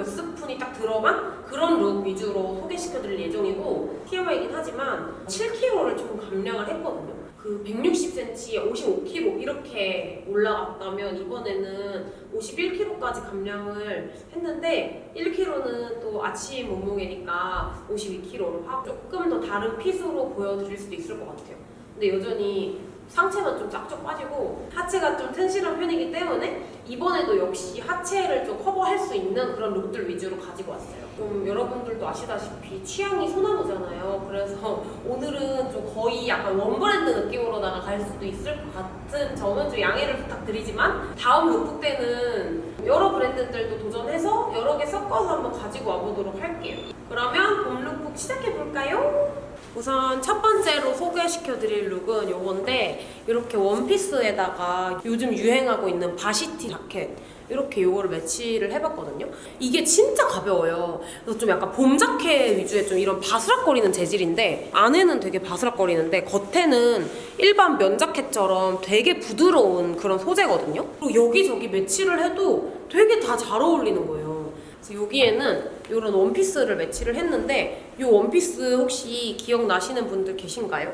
몇 스푼이 딱 들어간 그런 룩 위주로 소개시켜드릴 예정이고 TMI이긴 하지만 7kg를 조금 감량을 했거든요. 그 160cm에 55kg 이렇게 올라갔다면 이번에는 51kg까지 감량을 했는데 1kg는 또 아침 몸무게니까 52kg로 하고 조금 더 다른 핏으로 보여드릴 수도 있을 것 같아요. 근데 여전히 상체만 좀 쫙쫙 빠지고 하체가 좀 튼실한 편이기 때문에 이번에도 역시 하체를 좀 커버할 수 있는 그런 룩들 위주로 가지고 왔어요. 좀 여러분들도 아시다시피 취향이 소나무잖아요. 그래서 오늘은 좀 거의 약간 원브랜드 느낌으로다가 갈 수도 있을 것 같은 점은 좀 양해를 부탁드리지만 다음 룩북 때는 여러 브랜드들도 도전해서 여러 개 섞어서 한번 가지고 와보도록 할게요. 그러면 봄 룩북 시작해볼까요? 우선 첫 번째로 소개시켜 드릴 look은 요건데 이렇게 원피스에다가 요즘 유행하고 있는 varsity 자켓 이렇게 요거를 매치를 해봤거든요. 이게 진짜 가벼워요. 그래서 좀 약간 봄 자켓 위주의 좀 이런 바스락거리는 재질인데 안에는 되게 바스락거리는데 겉에는 일반 면 자켓처럼 되게 부드러운 그런 소재거든요. 그리고 여기저기 매치를 해도 되게 다 잘 어울리는 거예요. 그래서 여기에는 이런 원피스를 매치를 했는데 이 원피스 혹시 기억나시는 분들 계신가요?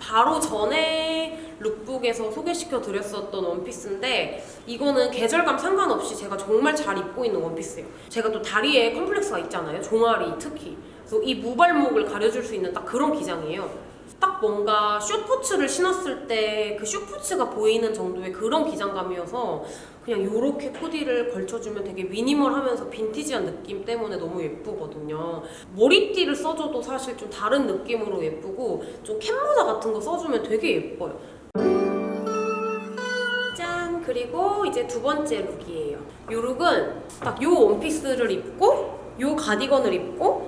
바로 전에 룩북에서 소개시켜 드렸었던 원피스인데 이거는 계절감 상관없이 제가 정말 잘 입고 있는 원피스예요. 제가 또 다리에 컴플렉스가 있잖아요. 종아리 특히. 그래서 이 무발목을 가려줄 수 있는 딱 그런 기장이에요. 딱 뭔가 슈포츠를 신었을 때 그 슈포츠가 보이는 정도의 그런 기장감이어서 그냥 이렇게 코디를 걸쳐주면 되게 미니멀하면서 빈티지한 느낌 때문에 너무 예쁘거든요. 머리띠를 써줘도 사실 좀 다른 느낌으로 예쁘고 좀 캡모자 같은 거 써주면 되게 예뻐요. 짠! 그리고 이제 두 번째 룩이에요. 이 look은 딱 이 원피스를 입고 이 가디건을 입고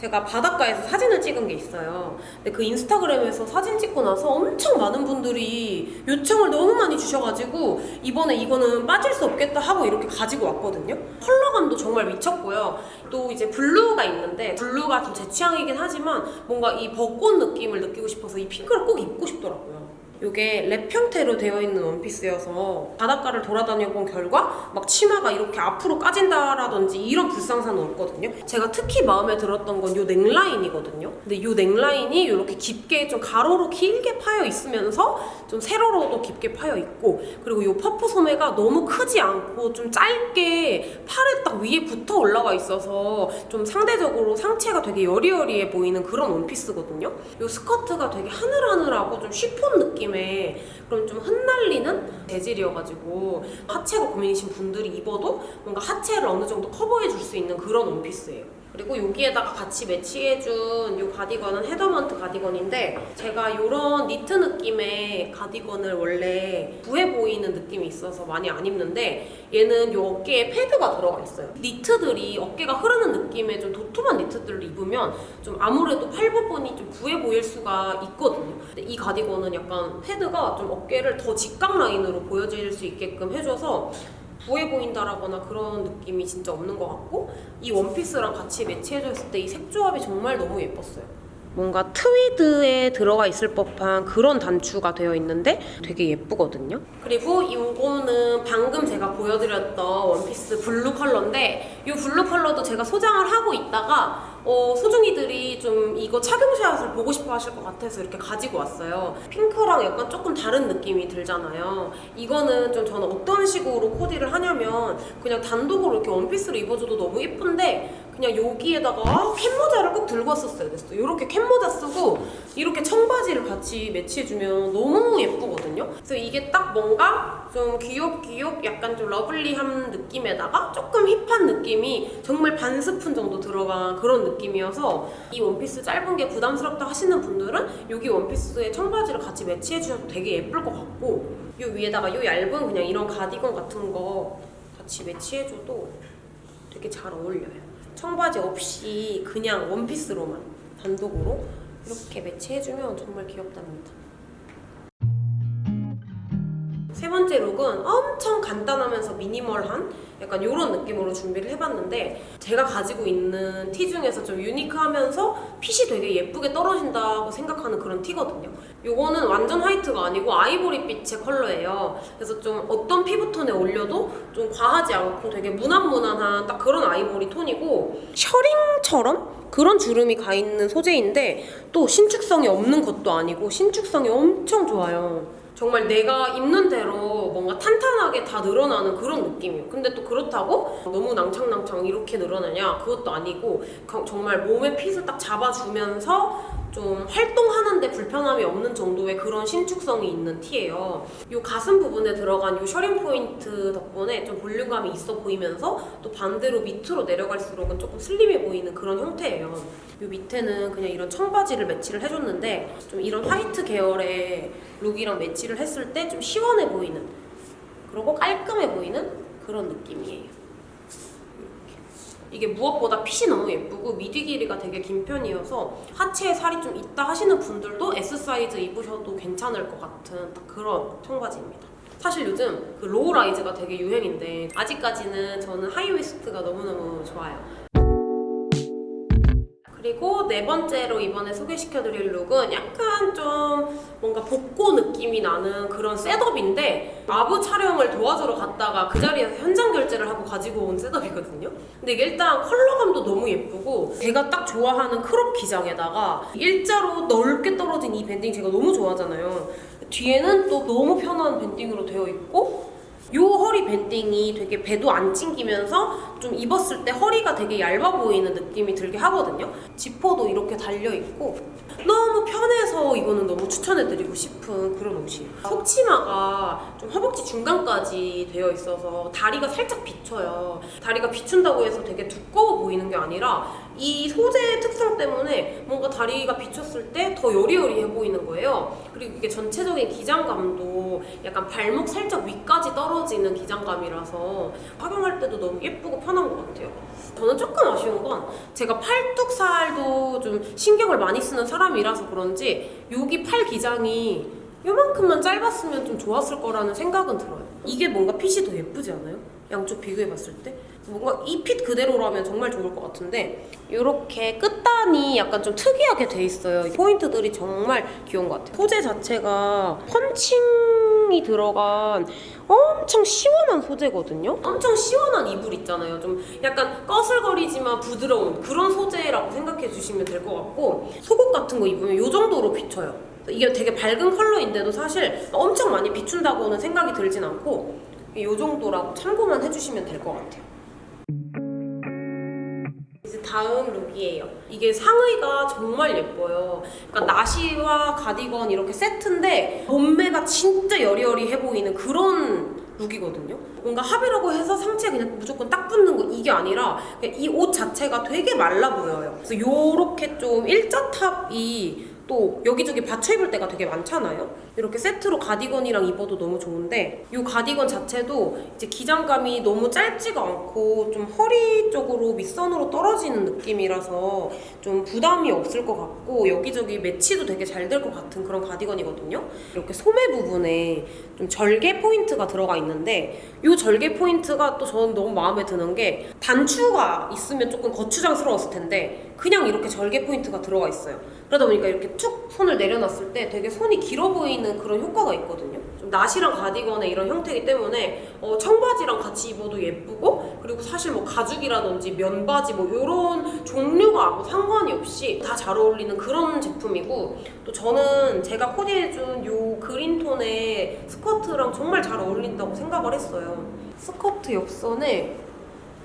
제가 바닷가에서 사진을 찍은 게 있어요. 근데 그 인스타그램에서 사진 찍고 나서 엄청 많은 분들이 요청을 너무 많이 주셔가지고 이번에 이거는 빠질 수 없겠다 하고 이렇게 가지고 왔거든요. 컬러감도 정말 미쳤고요. 또 이제 블루가 있는데 블루가 좀 제 취향이긴 하지만 뭔가 이 벚꽃 느낌을 느끼고 싶어서 이 핑크를 꼭 입고 싶더라고요. 이게 랩 형태로 되어 있는 원피스여서 바닷가를 돌아다녀 본 결과 막 치마가 이렇게 앞으로 까진다라든지 이런 불상사는 없거든요. 제가 특히 마음에 들었던 건 이 넥라인이거든요. 근데 이 넥라인이 이렇게 깊게 좀 가로로 길게 파여 있으면서 좀 세로로도 깊게 파여 있고 그리고 이 퍼프 소매가 너무 크지 않고 좀 짧게 팔에 딱 위에 붙어 올라가 있어서 좀 상대적으로 상체가 되게 여리여리해 보이는 그런 원피스거든요. 이 스커트가 되게 하늘하늘하고 좀 쉬폰 느낌 느낌의 그런 좀 흩날리는 재질이어가지고 하체가 고민이신 분들이 입어도 뭔가 하체를 어느 정도 커버해 줄 수 있는 그런 원피스예요. 그리고 여기에다가 같이 매치해준 이 가디건은 헤더먼트 가디건인데 제가 이런 니트 느낌의 가디건을 원래 부해 보이는 느낌이 있어서 많이 안 입는데 얘는 이 어깨에 패드가 들어가 있어요. 니트들이 어깨가 흐르는 느낌의 좀 도톰한 니트들을 입으면 좀 아무래도 팔 부분이 좀 부해 보일 수가 있거든요. 근데 이 가디건은 약간 패드가 좀 어깨를 더 직각 라인으로 보여질 수 있게끔 해줘서 부해 보인다라거나 그런 느낌이 진짜 없는 것 같고 이 원피스랑 같이 매치해줬을 때 이 색조합이 정말 너무 예뻤어요. 뭔가 트위드에 들어가 있을 법한 그런 단추가 되어 있는데 되게 예쁘거든요. 그리고 이거는 방금 제가 보여드렸던 원피스 블루 컬러인데 이 블루 컬러도 제가 소장을 하고 있다가 어, 소중이들이 좀 이거 착용샷을 보고 싶어 하실 것 같아서 이렇게 가지고 왔어요. 핑크랑 약간 조금 다른 느낌이 들잖아요. 이거는 좀 저는 어떤 식으로 코디를 하냐면 그냥 단독으로 이렇게 원피스를 입어줘도 너무 예쁜데 그냥 여기에다가 아, 캡모자를 꼭 들고 왔었어야 됐어. 이렇게 캡모자 쓰고 이렇게 청바지를 같이 매치해주면 너무 예쁘거든요. 그래서 이게 딱 뭔가 좀 귀엽귀엽 약간 좀 lovely한 느낌에다가 조금 hip한 느낌이 정말 반 스푼 정도 들어간 그런 느낌 이어서 이 원피스 짧은 게 부담스럽다 하시는 분들은 여기 원피스에 청바지를 같이 매치해 주셔도 되게 예쁠 것 같고 이 위에다가 이 얇은 그냥 이런 가디건 같은 거 같이 매치해줘도 되게 잘 어울려요. 청바지 없이 그냥 원피스로만 단독으로 이렇게 매치해주면 정말 귀엽답니다. 세 번째 룩은 엄청 간단하면서 미니멀한 약간 이런 느낌으로 준비를 해봤는데 제가 가지고 있는 티 중에서 좀 유니크하면서 핏이 되게 예쁘게 떨어진다고 생각하는 그런 티거든요. 요거는 완전 화이트가 아니고 아이보리빛의 컬러예요. 그래서 좀 어떤 피부톤에 올려도 좀 과하지 않고 되게 무난무난한 딱 그런 아이보리 톤이고 셔링처럼 그런 주름이 가 있는 소재인데 또 신축성이 없는 것도 아니고 신축성이 엄청 좋아요. 정말 내가 입는 대로 뭔가 탄탄하게 다 늘어나는 그런 느낌이에요. 근데 또 그렇다고 너무 낭창낭창 이렇게 늘어나냐? 그것도 아니고 거- 정말 몸의 핏을 딱 잡아주면서 좀 활동하는데 불편함이 없는 정도의 그런 신축성이 있는 티예요. 이 가슴 부분에 들어간 이 셔링 포인트 덕분에 좀 볼륨감이 있어 보이면서 또 반대로 밑으로 내려갈수록은 조금 슬림해 보이는 그런 형태예요. 이 밑에는 그냥 이런 청바지를 매치를 해줬는데 좀 이런 화이트 계열의 look이랑 매치를 했을 때 좀 시원해 보이는 그리고 깔끔해 보이는 그런 느낌이에요. 이게 무엇보다 핏이 너무 예쁘고 미디 길이가 되게 긴 편이어서 하체에 살이 좀 있다 하시는 분들도 S 사이즈 입으셔도 괜찮을 것 같은 딱 그런 청바지입니다. 사실 요즘 그 low rise가 되게 유행인데 아직까지는 저는 high waist가 너무너무 좋아요. 그리고 네 번째로 이번에 소개시켜드릴 look은 약간 좀 뭔가 복고 느낌이 나는 그런 setup인데 아부 촬영을 도와주러 갔다가 그 자리에서 현장 결제를 하고 가지고 온 setup이거든요. 근데 이게 일단 컬러감도 너무 예쁘고 제가 딱 좋아하는 crop 기장에다가 일자로 넓게 떨어진 이 banding 제가 너무 좋아하잖아요. 뒤에는 또 너무 편한 banding으로 되어 있고 요 허리 banding이 되게 배도 안 찡기면서 좀 입었을 때 허리가 되게 얇아 보이는 느낌이 들게 하거든요. 지퍼도 이렇게 달려 있고 너무 편해서 이거는 너무 추천해드리고 싶은 그런 옷이에요. 속치마가 좀 허벅지 중간까지 되어 있어서 다리가 살짝 비쳐요. 다리가 비춘다고 해서 되게 두꺼워 보이는 게 아니라 이 소재의 특성 때문에 뭔가 다리가 비쳤을 때 더 여리여리해 보이는 거예요. 그리고 이게 전체적인 기장감도 약간 발목 살짝 위까지 떨어지는 기장감이라서 착용할 때도 너무 예쁘고 편한 것 같아요. 저는 조금 아쉬운 건 제가 팔뚝살도 좀 신경을 많이 쓰는 사람이라서 그런지 여기 팔 기장이 요만큼만 짧았으면 좀 좋았을 거라는 생각은 들어요. 이게 뭔가 핏이 더 예쁘지 않아요? 양쪽 비교해봤을 때? 뭔가 이 핏 그대로라면 정말 좋을 것 같은데 이렇게 끝단이 약간 좀 특이하게 돼 있어요. 포인트들이 정말 귀여운 것 같아요. 소재 자체가 펀칭이 들어간 엄청 시원한 소재거든요. 엄청 시원한 이불 있잖아요. 좀 약간 꺼슬거리지만 부드러운 그런 소재라고 생각해 주시면 될 것 같고 속옷 같은 거 입으면 이 정도로 비쳐요. 이게 되게 밝은 컬러인데도 사실 엄청 많이 비춘다고는 생각이 들진 않고 이 정도라고 참고만 해주시면 될 것 같아요. 이제 다음 룩이에요. 이게 상의가 정말 예뻐요. 그러니까 나시와 가디건 이렇게 세트인데 몸매가 진짜 여리여리해 보이는 그런 룩이거든요. 뭔가 합이라고 해서 상체에 그냥 무조건 딱 붙는 거 이게 아니라 이 옷 자체가 되게 말라 보여요. 그래서 요렇게 좀 일자 탑이 또 여기저기 받쳐 입을 때가 되게 많잖아요. 이렇게 세트로 가디건이랑 입어도 너무 좋은데 이 가디건 자체도 이제 기장감이 너무 짧지가 않고 좀 허리 쪽으로 밑선으로 떨어지는 느낌이라서 좀 부담이 없을 것 같고 여기저기 매치도 되게 잘 될 것 같은 그런 가디건이거든요. 이렇게 소매 부분에 좀 절개 포인트가 들어가 있는데 이 절개 포인트가 또 저는 너무 마음에 드는 게 단추가 있으면 조금 거추장스러웠을 텐데 그냥 이렇게 절개 포인트가 들어가 있어요. 그러다 보니까 이렇게 툭 손을 내려놨을 때 되게 손이 길어 보이는 그런 효과가 있거든요. 좀 나시랑 가디건의 이런 형태이기 때문에 어, 청바지랑 같이 입어도 예쁘고 그리고 사실 뭐 가죽이라든지 면바지 뭐 이런 종류가 아무 상관이 없이 다 잘 어울리는 그런 제품이고 또 저는 제가 코디해준 요 그린톤의 스커트랑 정말 잘 어울린다고 생각을 했어요. 스커트 옆선에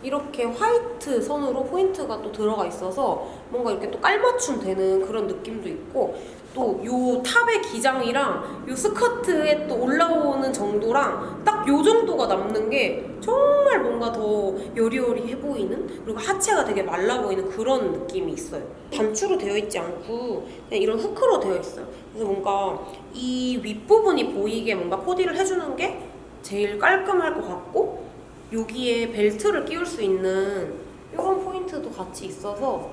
이렇게 화이트 선으로 포인트가 또 들어가 있어서 뭔가 이렇게 또 깔맞춤 되는 그런 느낌도 있고 또 요 탑의 기장이랑 요 스커트에 또 올라오는 정도랑 딱 요 정도가 남는 게 정말 뭔가 더 여리여리해 보이는 그리고 하체가 되게 말라 보이는 그런 느낌이 있어요. 단추로 되어 있지 않고 그냥 이런 후크로 되어 있어요. 그래서 뭔가 이 윗부분이 보이게 뭔가 코디를 해주는 게 제일 깔끔할 것 같고 여기에 벨트를 끼울 수 있는 이런 포인트도 같이 있어서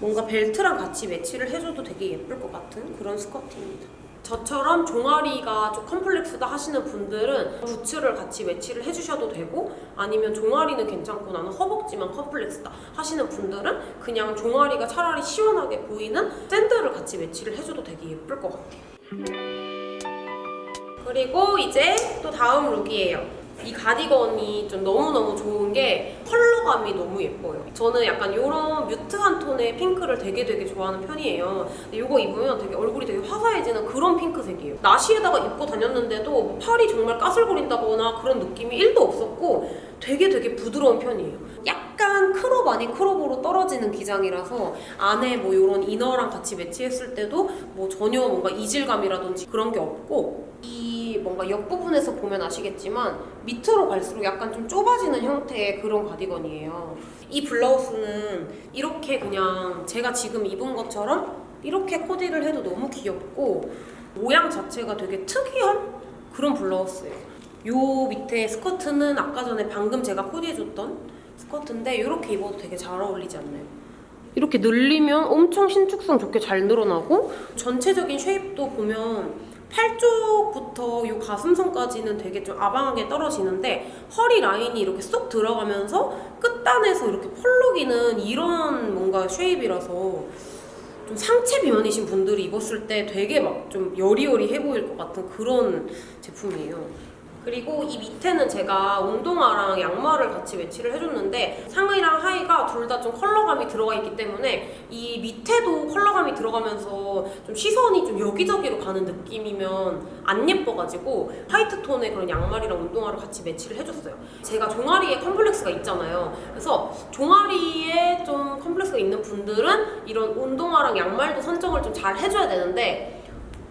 뭔가 벨트랑 같이 매치를 해줘도 되게 예쁠 것 같은 그런 스커트입니다. 저처럼 종아리가 좀 컴플렉스다 하시는 분들은 부츠를 같이 매치를 해주셔도 되고 아니면 종아리는 괜찮고 나는 허벅지만 컴플렉스다 하시는 분들은 그냥 종아리가 차라리 시원하게 보이는 샌들을 같이 매치를 해줘도 되게 예쁠 것 같아요. 그리고 이제 또 다음 룩이에요. 이 가디건이 좀 너무너무 좋은 게 컬러 감이 너무 예뻐요. 저는 약간 이런 뮤트한 톤의 핑크를 되게 되게 좋아하는 편이에요. 이거 입으면 되게 얼굴이 되게 화사해지는 그런 핑크색이에요. 나시에다가 입고 다녔는데도 뭐 팔이 정말 까슬거린다거나 그런 느낌이 1도 없었고 되게 되게 부드러운 편이에요. 약간 crop 아닌 crop으로 떨어지는 기장이라서 안에 뭐 이런 inner랑 같이 매치했을 때도 뭐 전혀 뭔가 이질감이라든지 그런 게 없고 이 뭔가 옆 부분에서 보면 아시겠지만 밑으로 갈수록 약간 좀 좁아지는 형태의 그런 가디건이에요. 이 블라우스는 이렇게 그냥 제가 지금 입은 것처럼 이렇게 코디를 해도 너무 귀엽고 모양 자체가 되게 특이한 그런 블라우스예요. 요 밑에 스커트는 아까 전에 방금 제가 코디해줬던 스커트인데 이렇게 입어도 되게 잘 어울리지 않나요? 이렇게 늘리면 엄청 신축성 좋게 잘 늘어나고 전체적인 shape도 보면 팔 쪽부터 이 가슴선까지는 되게 좀 아방하게 떨어지는데 허리 라인이 이렇게 쏙 들어가면서 끝단에서 이렇게 펄럭이는 이런 뭔가 shape이라서 좀 상체 비만이신 분들이 입었을 때 되게 막 좀 여리여리해 보일 것 같은 그런 제품이에요. 그리고 이 밑에는 제가 운동화랑 양말을 같이 매치를 해줬는데 상의랑 하의가 둘 다 좀 컬러감이 들어가 있기 때문에 이 밑에도 컬러감이 들어가면서 좀 시선이 좀 여기저기로 가는 느낌이면 안 예뻐가지고 화이트 톤의 그런 양말이랑 운동화를 같이 매치를 해줬어요. 제가 종아리에 컴플렉스가 있잖아요. 그래서 종아리에 좀 컴플렉스가 있는 분들은 이런 운동화랑 양말도 선정을 좀 잘 해줘야 되는데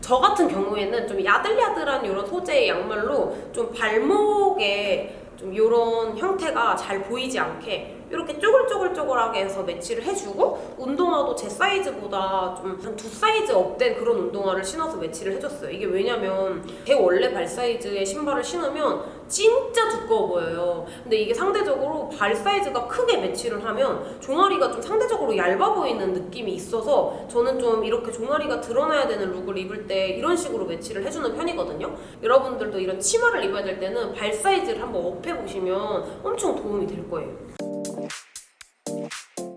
저 같은 경우에는 좀 야들야들한 이런 소재의 양말로 좀 발목에 좀 이런 형태가 잘 보이지 않게 이렇게 쪼글쪼글쪼글하게 해서 매치를 해주고 운동화도 제 사이즈보다 좀 한 두 사이즈 up된 그런 운동화를 신어서 매치를 해줬어요. 이게 왜냐면 제 원래 발 사이즈의 신발을 신으면 진짜 두꺼워 보여요. 근데 이게 상대적으로 발 사이즈가 크게 매치를 하면 종아리가 좀 상대적으로 얇아 보이는 느낌이 있어서 저는 좀 이렇게 종아리가 드러나야 되는 룩을 입을 때 이런 식으로 매치를 해주는 편이거든요. 여러분들도 이런 치마를 입어야 될 때는 발 사이즈를 한번 up해 보시면 엄청 도움이 될 거예요.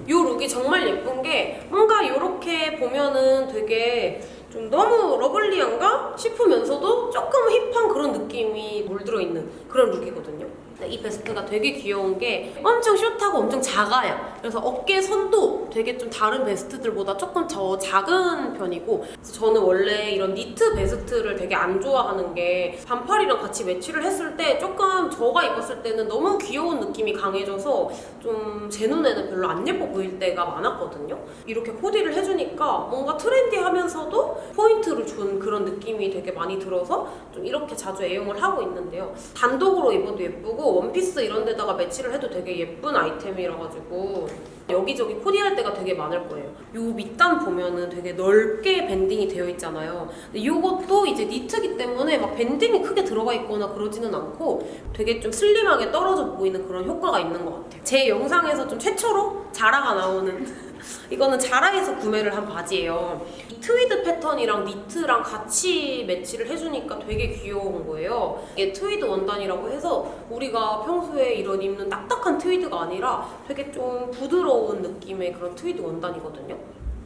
이 룩이 정말 예쁜 게 뭔가 이렇게 보면은 되게 좀 너무 lovely한가 싶으면서도 조금 hip한 그런 느낌이 물들어 있는 그런 룩이거든요. 이 베스트가 되게 귀여운 게 엄청 숏하고 엄청 작아요. 그래서 어깨 선도 되게 좀 다른 베스트들보다 조금 더 작은 편이고 그래서 저는 원래 이런 니트 베스트를 되게 안 좋아하는 게 반팔이랑 같이 매치를 했을 때 조금 저가 입었을 때는 너무 귀여운 느낌이 강해져서 좀 제 눈에는 별로 안 예뻐 보일 때가 많았거든요. 이렇게 코디를 해주니까 뭔가 트렌디하면서도 포인트를 준 그런 느낌이 되게 많이 들어서 좀 이렇게 자주 애용을 하고 있는데요. 단독으로 입어도 예쁘고 원피스 이런 데다가 매치를 해도 되게 예쁜 아이템이라 가지고 여기저기 코디할 때가 되게 많을 거예요. 요 밑단 보면은 되게 넓게 밴딩이 되어 있잖아요. 근데 이것도 이제 니트기 때문에 막 밴딩이 크게 들어가 있거나 그러지는 않고 되게 좀 슬림하게 떨어져 보이는 그런 효과가 있는 것 같아요. 제 영상에서 좀 최초로 자라가 나오는 이거는 자라에서 구매를 한 바지예요. 이 트위드 패턴이랑 니트랑 같이 매치를 해주니까 되게 귀여운 거예요. 이게 트위드 원단이라고 해서 우리가 평소에 이런 입는 딱딱한 트위드가 아니라 되게 좀 부드러운 느낌의 그런 트위드 원단이거든요.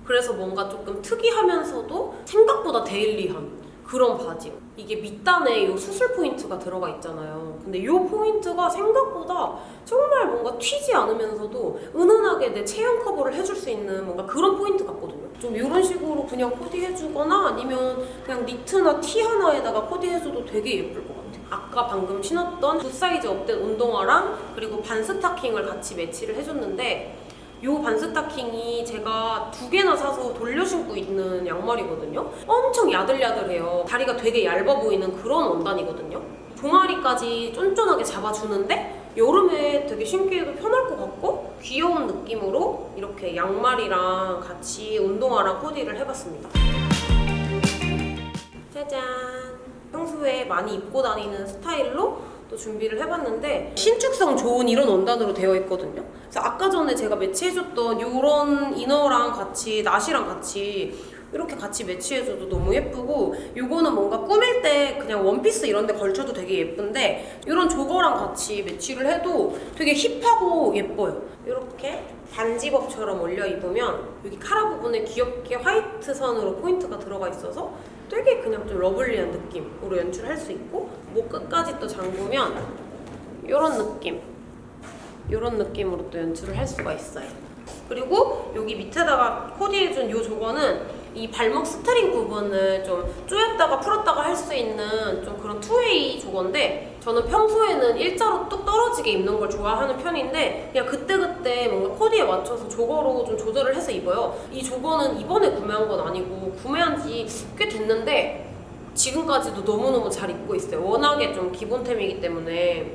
그래서 뭔가 조금 특이하면서도 생각보다 daily한 그런 바지. 이게 밑단에 이 수술 포인트가 들어가 있잖아요. 근데 이 포인트가 생각보다 정말 뭔가 튀지 않으면서도 은은하게 내 체형 커버를 해줄 수 있는 뭔가 그런 포인트 같거든요. 좀 이런 식으로 그냥 코디해주거나 아니면 그냥 니트나 티 하나에다가 코디해줘도 되게 예쁠 것 같아요. 아까 방금 신었던 두 사이즈 up된 운동화랑 그리고 반 스타킹을 같이 매치를 해줬는데 이 반스타킹이 제가 두 개나 사서 돌려 신고 있는 양말이거든요. 엄청 야들야들해요. 다리가 되게 얇아 보이는 그런 원단이거든요. 종아리까지 쫀쫀하게 잡아주는데 여름에 되게 신기해도 편할 것 같고 귀여운 느낌으로 이렇게 양말이랑 같이 운동화랑 코디를 해봤습니다. 짜잔! 평소에 많이 입고 다니는 스타일로 또 준비를 해봤는데 신축성 좋은 이런 원단으로 되어 있거든요. 그래서 아까 전에 제가 매치해줬던 이런 이너랑 같이 나시랑 같이 이렇게 같이 매치해줘도 너무 예쁘고 요거는 뭔가 꾸밀 때 그냥 원피스 이런 데 걸쳐도 되게 예쁜데 이런 조거랑 같이 매치를 해도 되게 힙하고 예뻐요. 이렇게 반지법처럼 올려 입으면 여기 카라 부분에 귀엽게 화이트 선으로 포인트가 들어가 있어서 되게 그냥 좀 lovely한 느낌으로 연출할 수 있고 목 끝까지 또 잠그면 이런 느낌 이런 느낌으로 또 연출을 할 수가 있어요. 그리고 여기 밑에다가 코디해준 이 jogger는 이 발목 string 부분을 좀 조였다가 풀었다가 할 수 있는 좀 그런 two-way jogger인데 저는 평소에는 일자로 뚝 떨어지게 입는 걸 좋아하는 편인데 그냥 그때그때 뭔가 코디에 맞춰서 jogger로 좀 조절을 해서 입어요. 이 jogger는 이번에 구매한 건 아니고 구매한 지 꽤 됐는데 지금까지도 너무너무 잘 입고 있어요. 워낙에 좀 기본템이기 때문에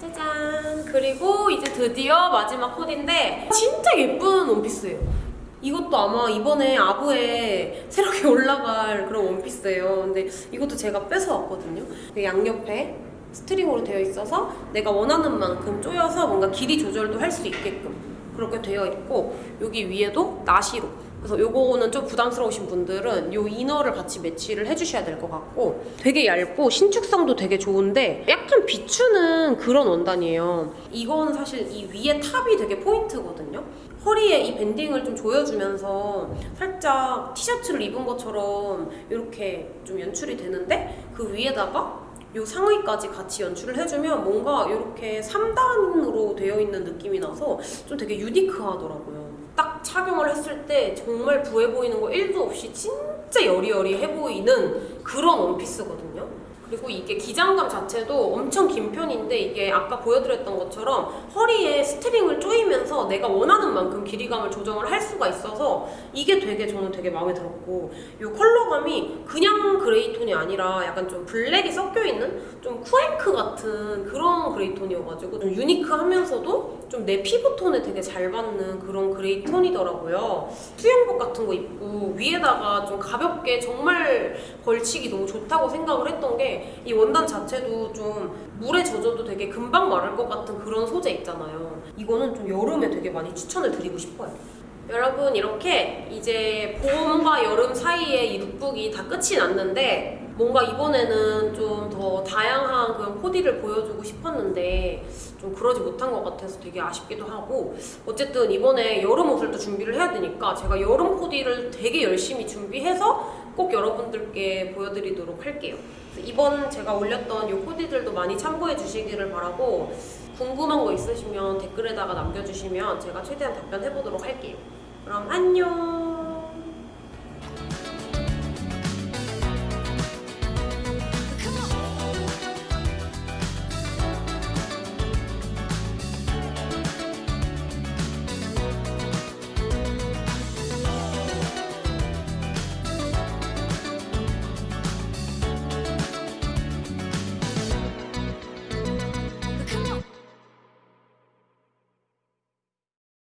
짜잔 그리고 이제 드디어 마지막 코디인데 진짜 예쁜 원피스예요 이것도 아마 이번에 아부에 새롭게 올라갈 그런 원피스예요 근데 이것도 제가 뺏어왔거든요 그 양옆에 스트링으로 되어 있어서 내가 원하는 만큼 조여서 뭔가 길이 조절도 할 수 있게끔 그렇게 되어 있고 여기 위에도 나시로 그래서 요거는 좀 부담스러우신 분들은 요 이너를 같이 매치를 해주셔야 될 것 같고 되게 얇고 신축성도 되게 좋은데 약간 비추는 그런 원단이에요. 이건 사실 이 위에 탑이 되게 포인트거든요. 허리에 이 밴딩을 좀 조여주면서 살짝 티셔츠를 입은 것처럼 이렇게 좀 연출이 되는데 그 위에다가 요 상의까지 같이 연출을 해주면 뭔가 이렇게 3단으로 되어 있는 느낌이 나서 좀 되게 unique하더라고요. 딱 착용을 했을 때 정말 부해 보이는 거 1도 없이 진짜 여리여리해 보이는 그런 원피스거든요. 그리고 이게 기장감 자체도 엄청 긴 편인데 이게 아까 보여드렸던 것처럼 허리에 string을 조이면서 내가 원하는 만큼 길이감을 조정을 할 수가 있어서 이게 되게 저는 되게 마음에 들었고 이 컬러감이 그냥 그레이톤이 아니라 약간 좀 블랙이 섞여 있는 좀 쿠앤크 같은 그런 그레이톤이어가지고 좀 unique하면서도 좀 내 피부톤에 되게 잘 받는 그런 그레이톤이더라고요. 수영복 같은 거 입고 위에다가 좀 가볍게 정말 걸치기 너무 좋다고 생각을 했던 게이 원단 자체도 좀 물에 젖어도 되게 금방 마를 것 같은 그런 소재 있잖아요. 이거는 좀 여름에 되게 많이 추천을 드리고 싶어요. 여러분 이렇게 이제 봄과 여름 사이에 이 룩북이 다 끝이 났는데 뭔가 이번에는 좀 더 다양한 그런 코디를 보여주고 싶었는데 좀 그러지 못한 것 같아서 되게 아쉽기도 하고 어쨌든 이번에 여름 옷을 또 준비를 해야 되니까 제가 여름 코디를 되게 열심히 준비해서 꼭 여러분들께 보여드리도록 할게요. 이번 제가 올렸던 이 코디들도 많이 참고해 주시기를 바라고 궁금한 거 있으시면 댓글에다가 남겨주시면 제가 최대한 답변해 보도록 할게요. 그럼 안녕!